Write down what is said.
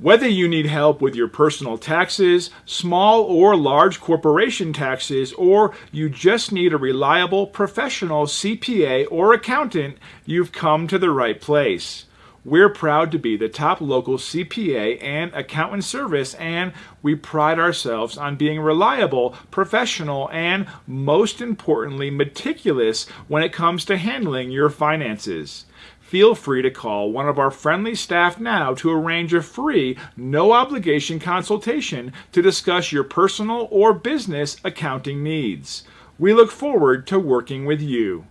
Whether you need help with your personal taxes, small or large corporation taxes, or you just need a reliable professional CPA or accountant, you've come to the right place. We're proud to be the top local CPA and accountant service, and we pride ourselves on being reliable, professional, and most importantly, meticulous when it comes to handling your finances feel free to call one of our friendly staff now to arrange a free, no obligation consultation to discuss your personal or business accounting needs. We look forward to working with you.